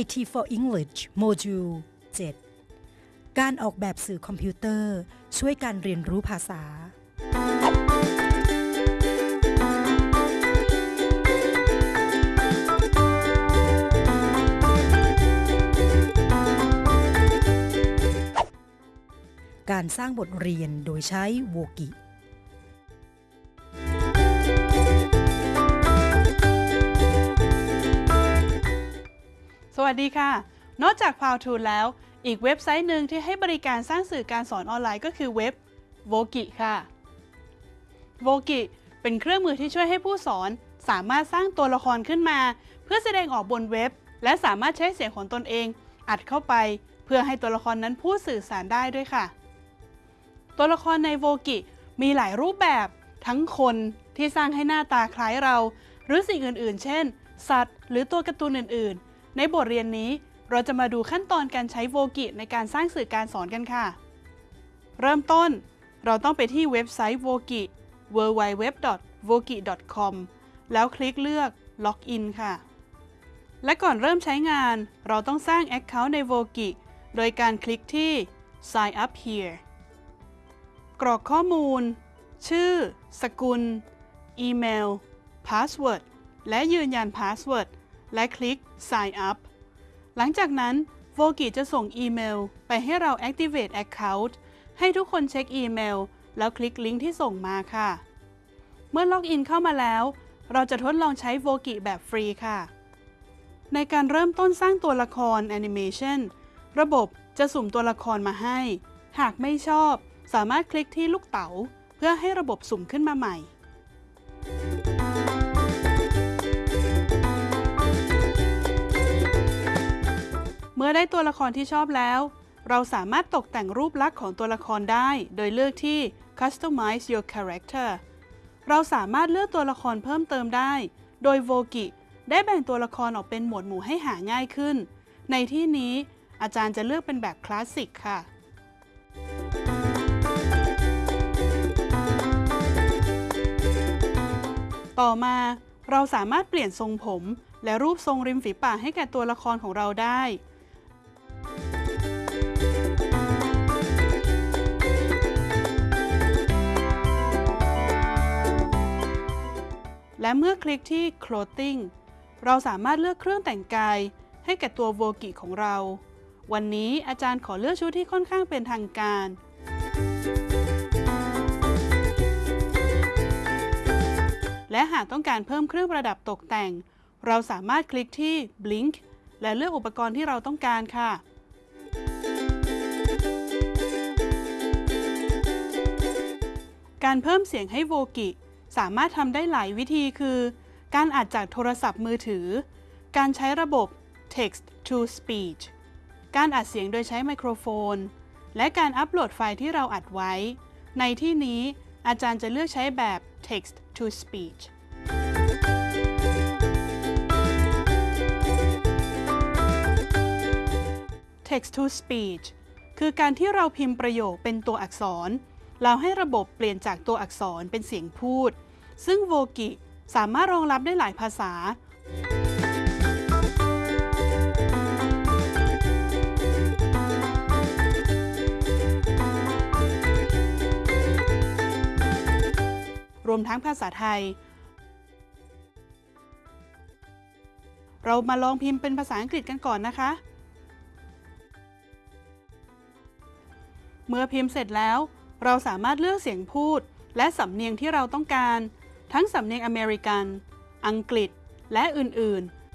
IT for English Module 7การออกแบบสื่อคอมพิวเตอร์ ช่วยการเรียนรู้ภาษา การสร้างบทเรียนโดยใช้โวกิ สวัสดีค่ะ นอกจาก p o w t o แล้ว อีกเว็บไซต์หนึ่งที่ให้บริการสร้างสื่อการสอนออนไลน์ก็คือเว็บ Vogi ค่ะ Vogi เป็นเครื่องมือที่ช่วยให้ผู้สอน สามารถสร้างตัวละครขึ้นมา เพื่อแสดงออกบนเว็บ และสามารถใช้เสียงของตนเอง อัดเข้าไป เพื่อให้ตัวละครนั้นพูดสื่อสารได้ด้วยค่ะ ตัวละครในโวกิมีหลายรูปแบบ ทั้งคนที่สร้างให้หน้าตาคล้ายเรา หรือสิ่งอื่น ๆ เช่น สัตว์ หรือตัวการ์ตูนอื่นๆ ในบทเรียนนี้เราจะมาดูขั้นตอนการใช้โวกิในการสร้างสื่อการสอนกันค่ะ เริ่มต้น เราต้องไปที่เว็บไซต์โวกิ www.vogi.com แล้วคลิกเลือก Login ค่ะ และก่อนเริ่มใช้งาน เราต้องสร้าง Account ใน Vogi โดยการคลิกที่ Sign up here กรอกข้อมูล ชื่อ สกุล อีเมล password และยืนยัน password และคลิก Sign up หลังจากนั้น v o g i จะส่งอีเมลไปให้เรา Activate Account ให้ทุกคนเช็คอีเมล แล้วคลิกลิงก์ที่ส่งมาค่ะ เมื่อ login เข้ามาแล้ว เราจะทดลองใช้ v o g i แบบฟรีค่ะ ในการเริ่มต้นสร้างตัวละครแอนิเมชันระบบจะสุ่มตัวละครมาให้ หากไม่ชอบ สามารถคลิกที่ลูกเต๋า เพื่อให้ระบบสุ่มขึ้นมาใหม่ เมื่อได้ตัวละครที่ชอบแล้ว เราสามารถตกแต่งรูปลักษณ์ของตัวละครได้ โดยเลือกที่ Customize your character เราสามารถเลือกตัวละครเพิ่มเติมได้ โดย Vogi ได้แบ่งตัวละครออกเป็นหมวดหมู่ให้หาง่ายขึ้น ในที่นี้อาจารย์จะเลือกเป็นแบบคลาสสิกค่ะ ต่อมาเราสามารถเปลี่ยนทรงผม และรูปทรงริมฝีปากให้แก่ตัวละครของเราได้ และเมื่อคลิกที่ Clothing เราสามารถเลือกเครื่องแต่งกายให้แก่ตัวโวกิของเรา วันนี้อาจารย์ขอเลือกชุดที่ค่อนข้างเป็นทางการ และหากต้องการเพิ่มเครื่องประดับตกแต่ง เราสามารถคลิกที่ Blink และเลือกอุปกรณ์ที่เราต้องการค่ะการเพิ่มเสียงให้โวกิ สามารถทำได้หลายวิธีคือ การอัดจากโทรศัพท์มือถือ การใช้ระบบ text to speech การอัดเสียงโดยใช้ไมโครโฟน และการอัปโหลดไฟล์ที่เราอัดไว้ ในที่นี้อาจารย์จะเลือกใช้แบบ text to speech text to speech คือการที่เราพิมพ์ประโยคเป็นตัวอักษรแล้วให้ระบบเปลี่ยนจากตัวอักษรเป็นเสียงพูด ซึ่งโวกิสามารถรองรับได้หลายภาษา รวมทั้งภาษาไทย เรามาลองพิมพ์เป็นภาษาอังกฤษกันก่อนนะคะ เมื่อพิมพ์เสร็จแล้ว เราสามารถเลือกเสียงพูดและสำเนียงที่เราต้องการ ทั้งสำเนียงอเมริกัน อังกฤษ และอื่น ๆ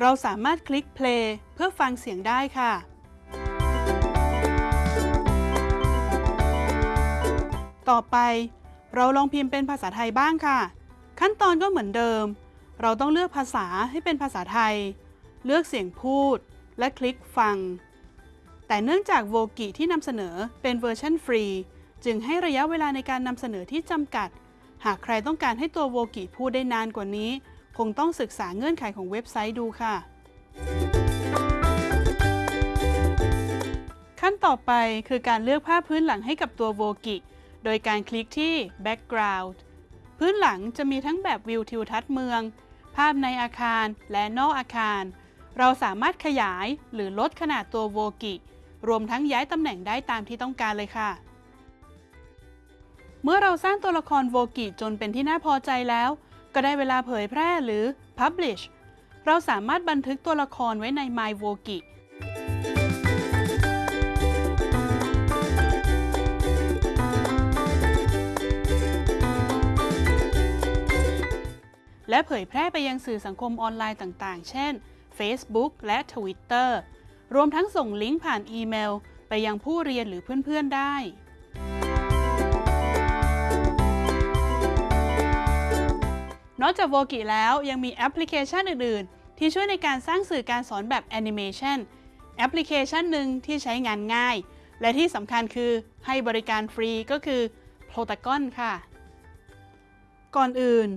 เราสามารถคลิก play เพื่อฟังเสียงได้ค่ะ ต่อไป เราลองพิมพ์เป็นภาษาไทยบ้างค่ะ ขั้นตอนก็เหมือนเดิม เราต้องเลือกภาษาให้เป็นภาษาไทย เลือกเสียงพูด และคลิกฟัง แต่เนื่องจากโวกิที่นำเสนอเป็นเวอร์ชันฟรี จึงให้ระยะเวลาในการนำเสนอที่จำกัด หากใครต้องการให้ตัวโวกิพูดได้นานกว่านี้ คงต้องศึกษาเงื่อนไขของเว็บไซต์ดูค่ะ ขั้นต่อไปคือการเลือกภาพพื้นหลังให้กับตัวโวกิโดยการคลิกที่ background พื้นหลังจะมีทั้งแบบวิวทิวทัศน์เมือง ภาพในอาคารและนอกอาคาร เราสามารถขยายหรือลดขนาดตัวโวกิ รวมทั้งย้ายตำแหน่งได้ตามที่ต้องการเลยค่ะ เมื่อเราสร้างตัวละครโวกิจนเป็นที่น่าพอใจแล้ว ก็ได้เวลาเผยแพร่หรือ Publish เราสามารถบันทึกตัวละครไว้ใน My v o k i และเผยแพร่ไปยังสื่อสังคมออนไลน์ต่าง ๆ เช่น Facebook และ Twitter รวมทั้งส่งลิงก์ผ่านอีเมล ไปยังผู้เรียนหรือเพื่อนๆได้ นอกจาก Voki แล้วยังมีแอปพลิเคชันอื่น ๆ ที่ช่วยในการสร้างสื่อการสอนแบบแอนิเมชันแอปพลิเคชันหนึ่งที่ใช้งานง่าย และที่สำคัญคือให้บริการฟรีก็คือ Plotagon ค่ะ ก่อนอื่น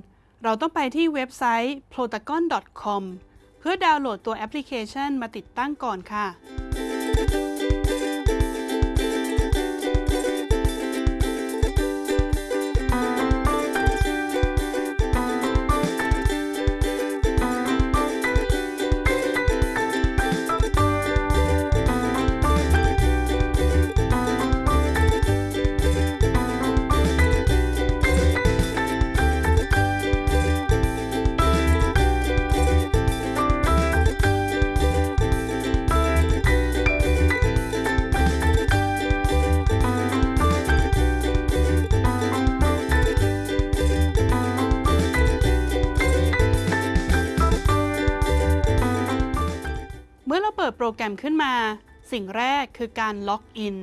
เราต้องไปที่เว็บไซต์ plotagon.com เพื่อดาวน์โหลดตัวแอปพลิเคชันมาติดตั้งก่อนค่ะ แกรมขึ้นมา สิ่งแรกคือการล็อกอิน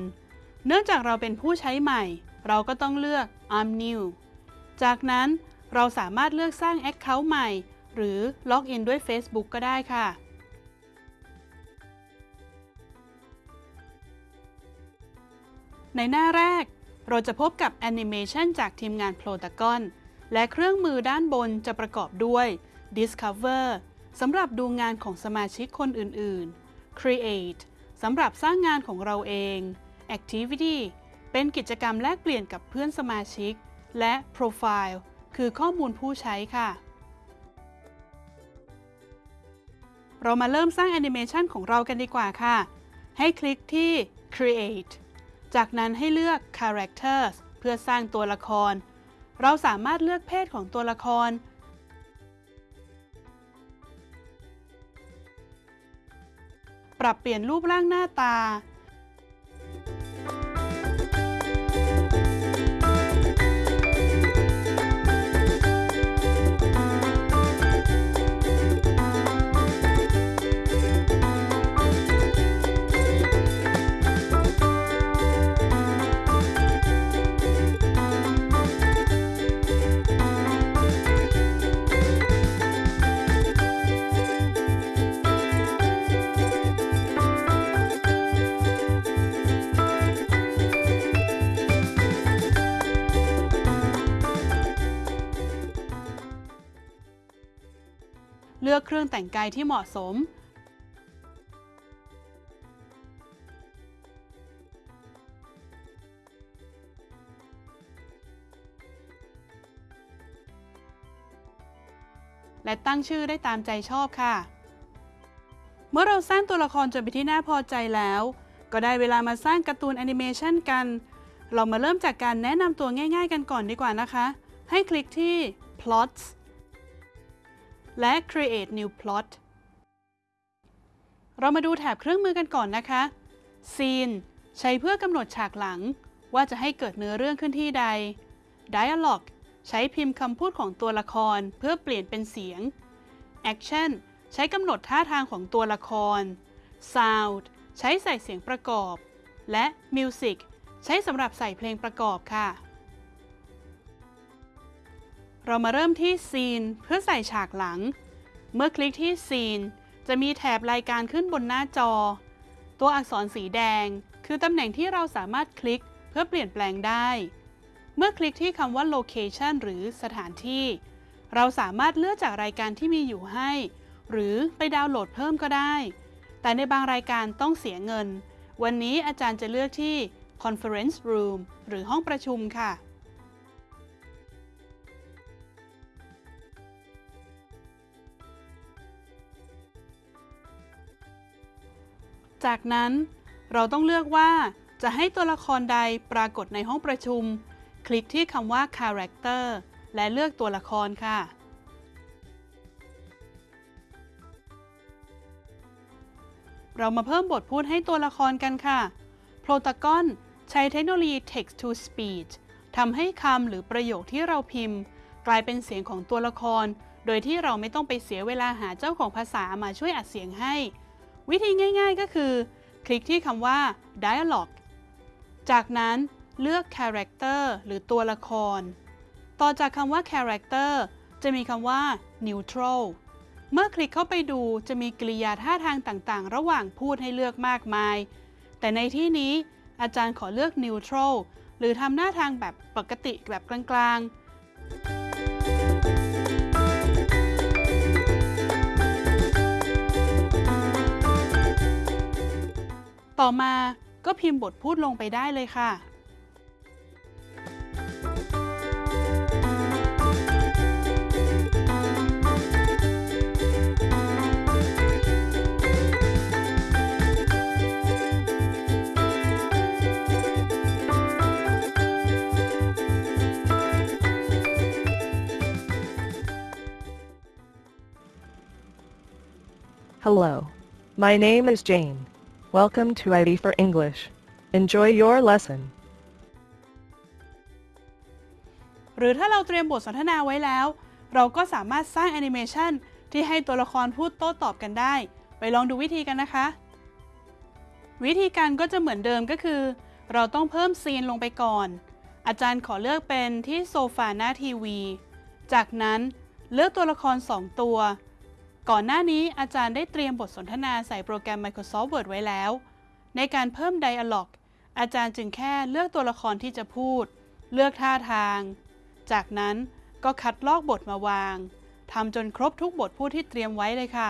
เนื่องจากเราเป็นผู้ใช้ใหม่ เราก็ต้องเลือก I'm new จากนั้นเราสามารถเลือกสร้าง Account ใหม่ หรือล็อกอินด้วย Facebook ก็ได้ค่ะ ในหน้าแรก เราจะพบกับแอนิเมชันจากทีมงาน Plotagon และเครื่องมือด้านบนจะประกอบด้วย Discover สำหรับดูงานของสมาชิกคนอื่นๆ Create สำหรับสร้างงานของเราเอง Activity เป็นกิจกรรมแลกเปลี่ยนกับเพื่อนสมาชิก และ Profile คือข้อมูลผู้ใช้ค่ะ เรามาเริ่มสร้างแอนิเมชันของเรากันดีกว่าค่ะ ให้คลิกที่ Create จากนั้นให้เลือก Characters เพื่อสร้างตัวละคร เราสามารถเลือกเพศของตัวละคร ปรับเปลี่ยนรูปร่างหน้าตา เลือกเครื่องแต่งกายที่เหมาะสม และตั้งชื่อได้ตามใจชอบค่ะ เมื่อเราสร้างตัวละครจนเป็นที่น่าพอใจแล้ว ก็ได้เวลามาสร้างการ์ตูนแอนิเมชันกัน เรามาเริ่มจากการแนะนำตัวง่ายๆกันก่อนดีกว่านะคะ ให้คลิกที่ plots และ create new plot เรามาดูแถบเครื่องมือกันก่อนนะคะ scene ใช้เพื่อกำหนดฉากหลัง ว่าจะให้เกิดเนื้อเรื่องขึ้นที่ใด dialogue ใช้พิมพ์คำพูดของตัวละครเพื่อเปลี่ยนเป็นเสียง action ใช้กำหนดท่าทางของตัวละคร sound ใช้ใส่เสียงประกอบ และ music ใช้สำหรับใส่เพลงประกอบค่ะ เรามาเริ่มที่ Scene เพื่อใส่ฉากหลัง เมื่อคลิกที่ Scene จะมีแถบรายการขึ้นบนหน้าจอ ตัวอักษรสีแดง คือตำแหน่งที่เราสามารถคลิกเพื่อเปลี่ยนแปลงได้ เมื่อคลิกที่คำว่า Location หรือสถานที่ เราสามารถเลือกจากรายการที่มีอยู่ให้ หรือไปดาวน์โหลดเพิ่มก็ได้ แต่ในบางรายการต้องเสียเงิน วันนี้อาจารย์จะเลือกที่ Conference Room หรือห้องประชุมค่ะ จากนั้นเราต้องเลือกว่าจะให้ตัวละครใดปรากฏในห้องประชุม คลิกที่คำว่า character และเลือกตัวละครค่ะ เรามาเพิ่มบทพูดให้ตัวละครกันค่ะโปรตากอนใช้เทคโนโลยี text to speech ทำให้คำหรือประโยคที่เราพิมพ์ กลายเป็นเสียงของตัวละคร โดยที่เราไม่ต้องไปเสียเวลาหาเจ้าของภาษามาช่วยอัดเสียงให้ วิธีง่ายๆก็คือ คลิกที่คำว่า dialogue จากนั้นเลือก character หรือตัวละคร ต่อจากคำว่า character จะมีคำว่า neutral เมื่อคลิกเข้าไปดูจะมีกริยาท่าทางต่างๆ ระหว่างพูดให้เลือกมากมาย แต่ในที่นี้อาจารย์ขอเลือก neutral หรือทำหน้าทางแบบปกติแบบกลางๆ ต่อมาก็พิมพ์บทพูดลงไปได้เลยค่ะ Hello. My name is Jane. Welcome to ID for English. Enjoy your lesson. หรือถ้าเราเตรียมบทสนทนาไว้แล้ว เราก็สามารถสร้างแอนิเมชันที่ให้ตัวละครพูดโต้ตอบกันได้ ไปลองดูวิธีกันนะคะ วิธีการก็จะเหมือนเดิมก็คือ เราต้องเพิ่มซีนลงไปก่อน อาจารย์ขอเลือกเป็นที่โซฟาหน้าทีวี จากนั้นเลือกตัวละคร 2 ตัว ก่อนหน้านี้อาจารย์ได้เตรียมบทสนทนาใส่โปรแกรม Microsoft Word ไว้แล้ว ในการเพิ่ม Dialog อาจารย์จึงแค่เลือกตัวละครที่จะพูด เลือกท่าทาง จากนั้นก็คัดลอกบทมาวางทำจนครบทุกบทพูดที่เตรียมไว้เลยค่ะ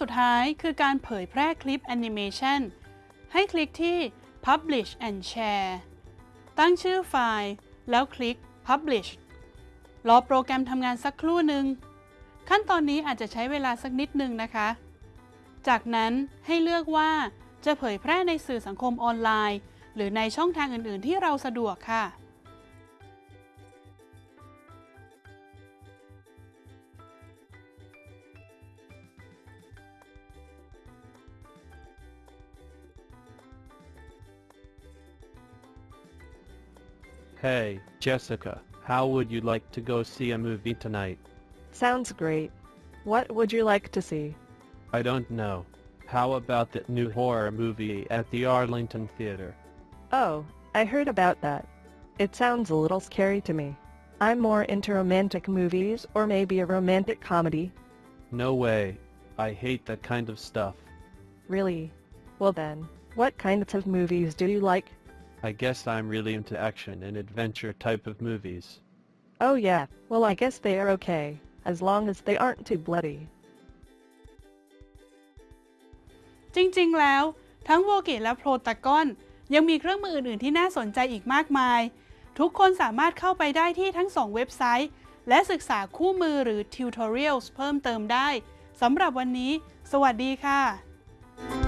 สุดท้ายคือการเผยแพร่คลิปแอนิเมชันให้คลิกที่ Publish and Share ตั้งชื่อไฟล์ แล้วคลิก Publish รอโปรแกรมทำงานสักครู่หนึ่ง ขั้นตอนนี้อาจจะใช้เวลาสักนิดนึงนะคะ จากนั้นให้เลือกว่าจะเผยแพร่ในสื่อสังคมออนไลน์ หรือในช่องทางอื่น ๆ ที่เราสะดวกค่ะ Hey, Jessica, how would you like to go see a movie tonight? Sounds great. What would you like to see? I don't know. How about that new horror movie at the Arlington Theater? Oh, I heard about that. It sounds a little scary to me. I'm more into romantic movies or maybe a romantic comedy. No way. I hate that kind of stuff. Really? Well then, what kinds of movies do you like? I guess I'm really into action and adventure type of movies. Oh yeah, well I guess they are okay, as long as they aren't too bloody. จริงๆ แล้ว ทั้งโวกิและโปรตากอน ยังมีเครื่องมืออื่นๆ ที่น่าสนใจอีกมากมาย ทุกคนสามารถเข้าไปได้ที่ทั้งสองเว็บไซต์ และศึกษาคู่มือหรือ tutorials เพิ่มเติมได้ สำหรับวันนี้ สวัสดีค่ะ